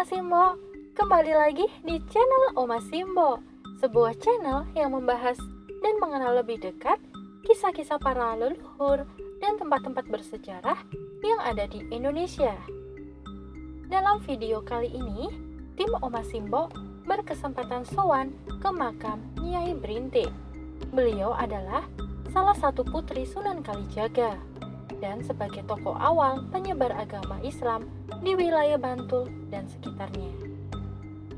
Anak-anak Simbo, kembali lagi di channel Oma Simbo Sebuah channel yang membahas dan mengenal lebih dekat kisah-kisah para leluhur dan tempat-tempat bersejarah yang ada di Indonesia. Dalam video kali ini, tim Oma Simbo berkesempatan sowan ke makam Nyai Brintik Beliau adalah salah satu putri Sunan Kalijaga dan sebagai tokoh awal penyebar agama Islam di wilayah Bantul dan sekitarnya.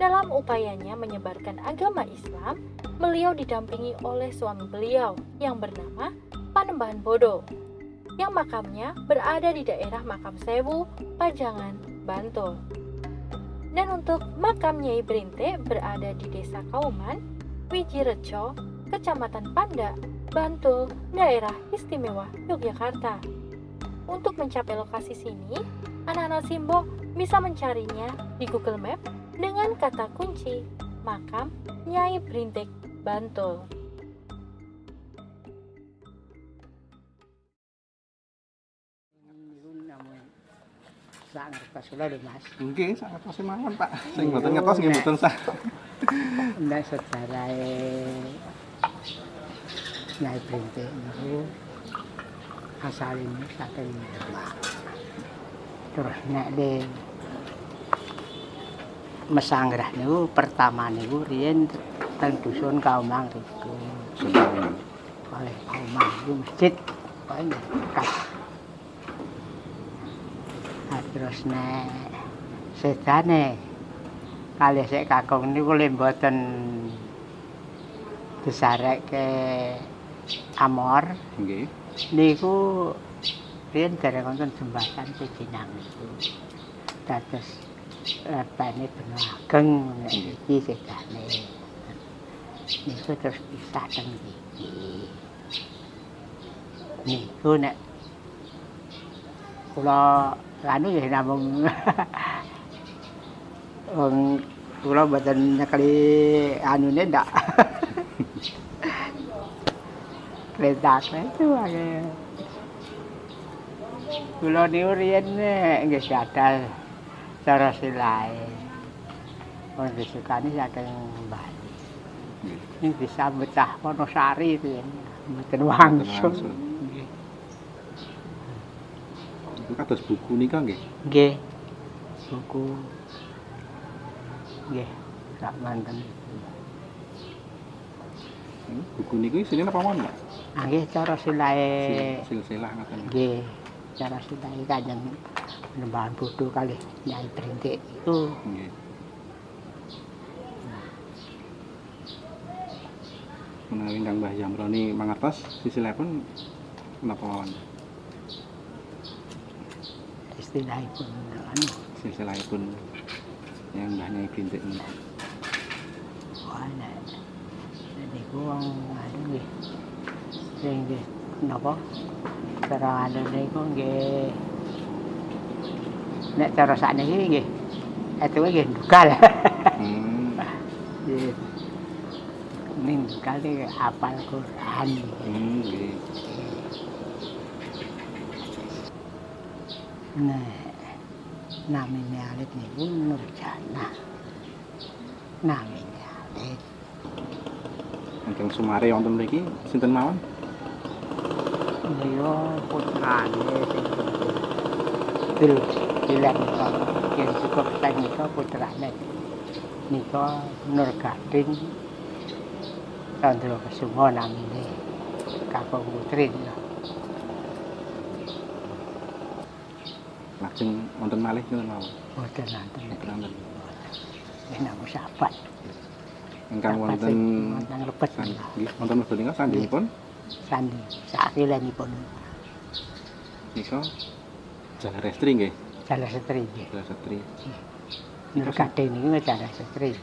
Dalam upayanya menyebarkan agama Islam, beliau didampingi oleh suami beliau yang bernama Panembahan Bodo, yang makamnya berada di daerah Makam Sewu, Pajangan, Bantul. Dan untuk makam Nyai Brinte berada di Desa Kauman, Wijirejo, Kecamatan Panda, Bantul, daerah istimewa Yogyakarta. Untuk mencapai lokasi sini, anak-anak Simbo bisa mencarinya di Google Map dengan kata kunci makam Nyai Brintik Bantul. sak ngertos kula lho Mas. Nggih, sak ngertos mawon, Pak. Sing mboten ngertos nggih mboten. Nek sejarahe Nyai Brintik niku asalipun saking Demak. Terus nek di Mesanggrah niku pertama niku riyen teng dusun Kaumang riku. Oleh Kaumang niku masjid paling dekat. Nah, terus nek sedane kalih sik kakung niku le mboten disarekke amor Nggih. niku riyen dereng wonten jembatan Pejinang niku. Dados lepene benua ageng nek iki sedane. Niku terus pisah teng iki. Niku nek kula anu ya namung wong kula mboten nyekeli anune ndak. Kereta itu aja. Kula niku riyen nggih gadah cara silae. Wong disukani saking Bali. Ini bisa betah Wonosari riyen. Mboten wangsul. Itu kados buku nika nggih. Nggih. Buku. Nggih. Sak manten. Buku niku isine napa mawon, Pak? Ah, Nggih cara silae Sil- Silsilah ngoten. Nggih, cara silae kanjeng penembahan bodoh kali Nyai Brintik itu. Menawi Kang Mbah Yamroni mangertos sisilipun napa mawon? istilahipun anu Silsilahipun yang Mbah Nyai Bintik niku. ana. Niku wong anu nggih. Sing nggih napa? Cara anu niku nggih nek cara sakniki nggih etuke nggih dugal. Hmm. Nggih. Ning dugal iki apal Quran. Hmm, nggih. Nah, namine alit niku Nurjana. Namine alit. Ingkang sumare wonten mriki sinten mawon? Dia putrane sing dil dilen yen cukup sang nika putrane. Nika Nur Gading Chandra Kesuma namine. Kakung putri. Lajeng wonten malih sinten mawon? Boten nanten. Boten wonten. Yen aku sahabat. Ingkang Sahabat wonten wonten lebet san- nggih wonten wekdal nika sandhingipun sandi sakilenipun nika Jalan Restri nggih, Jalan Setri nggih. Jalan Setri. Nur Gading niku Jalan Setri.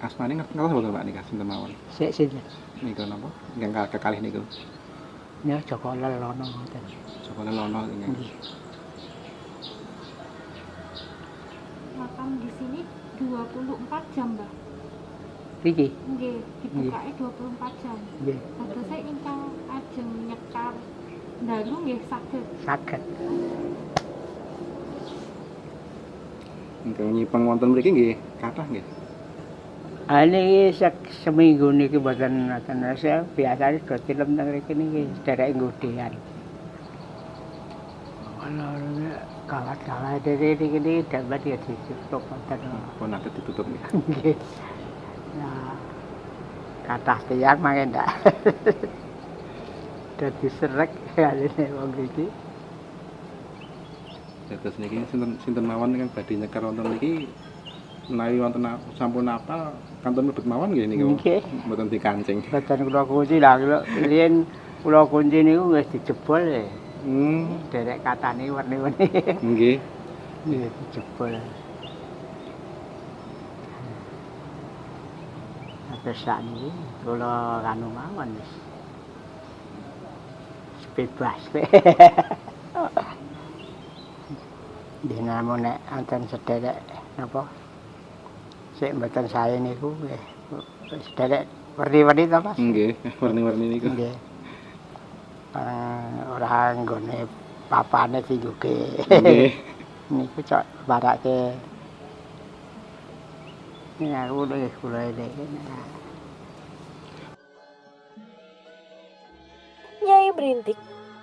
Asmane ngerti ngerti mboten Pak nika sinten mawon? Sik sinten? Nika napa? Ingkang kekalih niku. Nya Joko Lelono ngoten. Joko Lelono. Nggih. Makam di sini 24 jam, Mbak. Iki Nggih, dibukake 24 jam. nggih Tegese ingkang ajeng nyekar dalu nggih saged. saged. Ingkang nyipeng wonten mriki nggih kathah nggih. Ah niki sek- seminggu niki mboten wonten saya biasane do tilem teng mriki niki sederek nggodean. Kalau kawat-kawat dari niki niki dapat ya ditutup wonten. Pun nate ditutup nggih. Nggih. Nah, kathah tiyang mangke ndak. Dadi srek aline wong iki. Dados niki sinten sinten mawon ingkang badhe nyekar wonten niki menawi wonten sampun apal kantun mlebet mawon nggih niku. Nggih. Mboten dikancing. Boten kula kunci lah kula riyen kula kunci niku wis dijebol ya. Hmm, Derek katane werni-werni. nggih. Iya dijebol. Terus sakniki kula kanu mawon wis. Bebas. Dina nek wonten sederek napa? Sik mboten sae niku nggih. Sederek werni-werni to, Mas? Nggih, warni-warni niku. Nggih. Eh, ora nggone papane singguke. Nggih. Niku cok barake. Ya. Nyai Berintik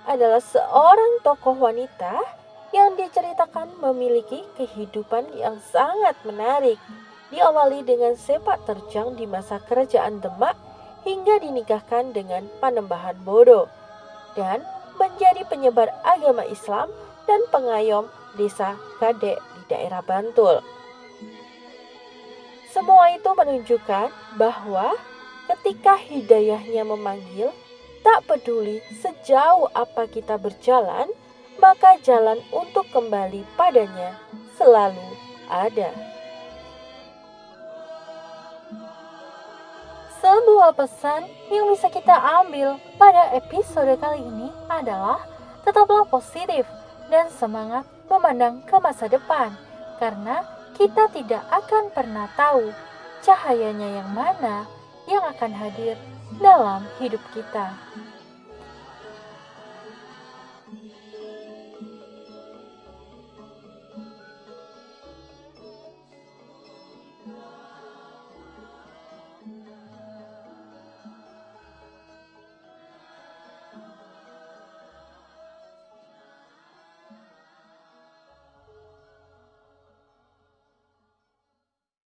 adalah seorang tokoh wanita yang diceritakan memiliki kehidupan yang sangat menarik. Diawali dengan sepak terjang di masa kerajaan Demak hingga dinikahkan dengan Panembahan Bodo dan menjadi penyebar agama Islam dan pengayom desa Kadek di daerah Bantul. Semua itu menunjukkan bahwa ketika hidayahnya memanggil, tak peduli sejauh apa kita berjalan, maka jalan untuk kembali padanya selalu ada. Sebuah pesan yang bisa kita ambil pada episode kali ini adalah tetaplah positif dan semangat memandang ke masa depan karena kita tidak akan pernah tahu cahayanya yang mana yang akan hadir dalam hidup kita.